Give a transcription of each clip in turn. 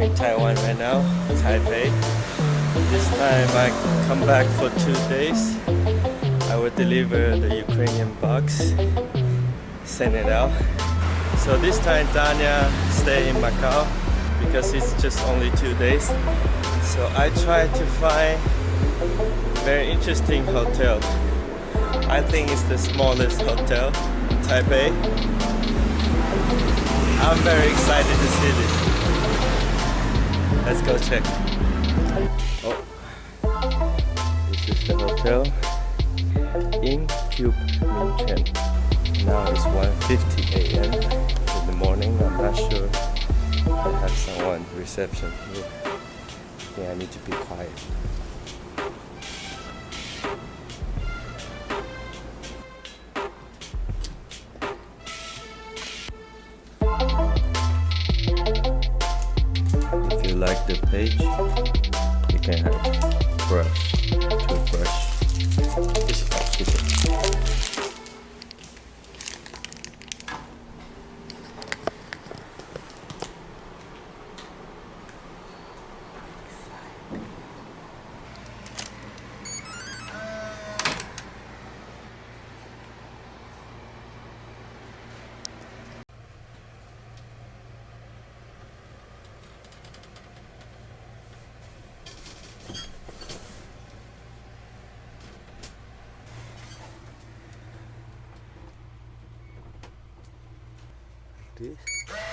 In Taiwan right now, Taipei. This time I come back for two days. I will deliver the Ukrainian box, send it out. So this time Danya stay in Macau because it's just only two days. So I try to find very interesting hotel. I think it's the smallest hotel in Taipei. I'm very excited to see this. Let's go check. Oh, this is the hotel in Cube Minchen. Now it's 1.50 a.m. in the morning. I'm not sure I have someone reception here. I think I need to be quiet. The page, this.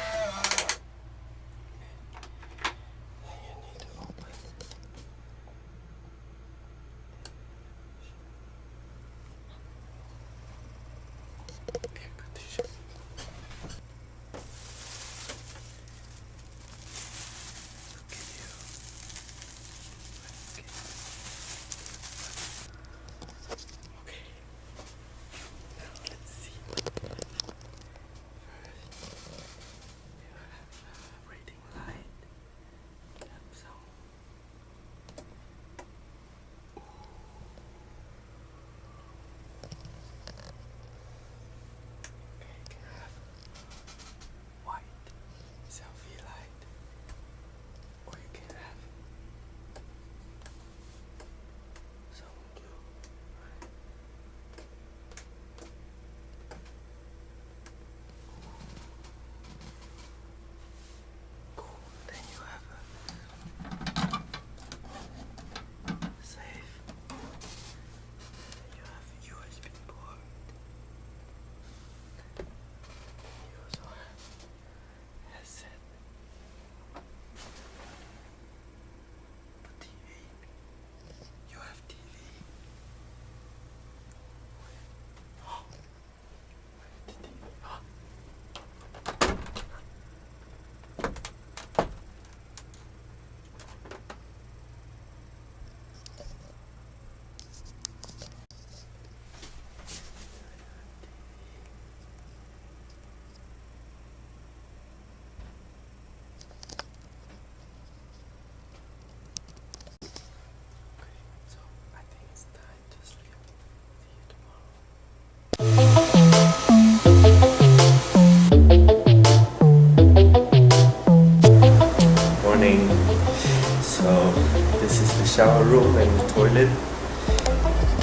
So this is the shower room and the toilet.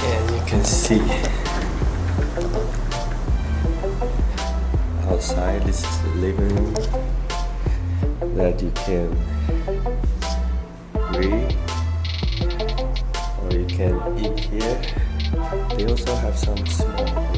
And you can see outside this is the living room that you can read or you can eat here. They also have some small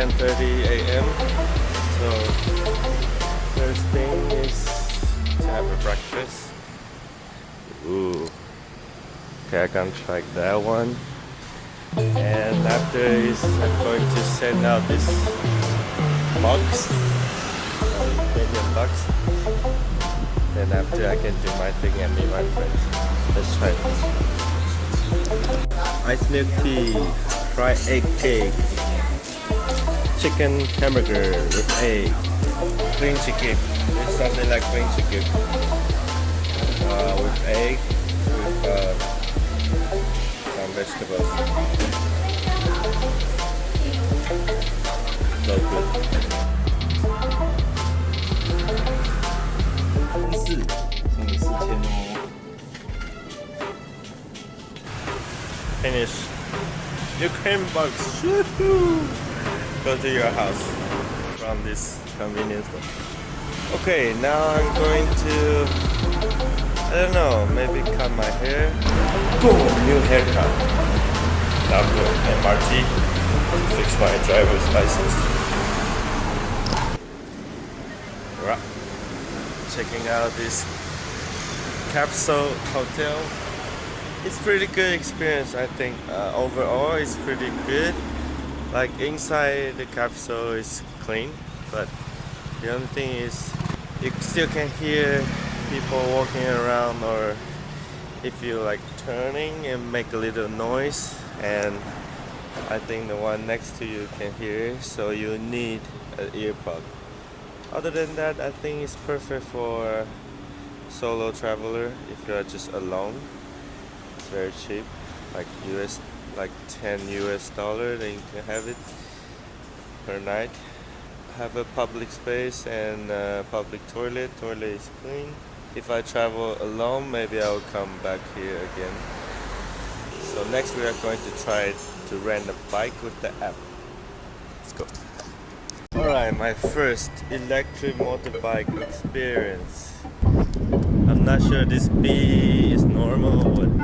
10:30 a.m. So first thing is to have a breakfast. Ooh. Okay, I can try that one. And after is I'm going to send out this box. Can million bucks. Then after I can do my thing and meet my friends. Let's try it. Ice milk tea, fried egg cake, chicken hamburger with egg, green chicken. It's something like green chicken uh, with egg, with uh, some vegetables. So good. 四，送你四千哦。Finish. Ukraine box. Go to your house from this convenience store. Okay, now I'm going to, I don't know, maybe cut my hair. Boom, new haircut. Now go MRT to fix my driver's license. Right checking out this capsule hotel it's pretty good experience I think uh, overall it's pretty good like inside the capsule is clean but the only thing is you still can hear people walking around or if you like turning and make a little noise. And I think the one next to you can hear so you need an earplug. Other than that I think it's perfect for solo traveler if you're just alone. It's very cheap like US like 10 US dollar then you can have it per night. Have a public space and public toilet. Toilet is clean. If I travel alone maybe I'll come back here again. So next we are going to try to rent a bike with the app. Let's go. Alright, my first electric motorbike experience. I'm not sure this B is normal or what.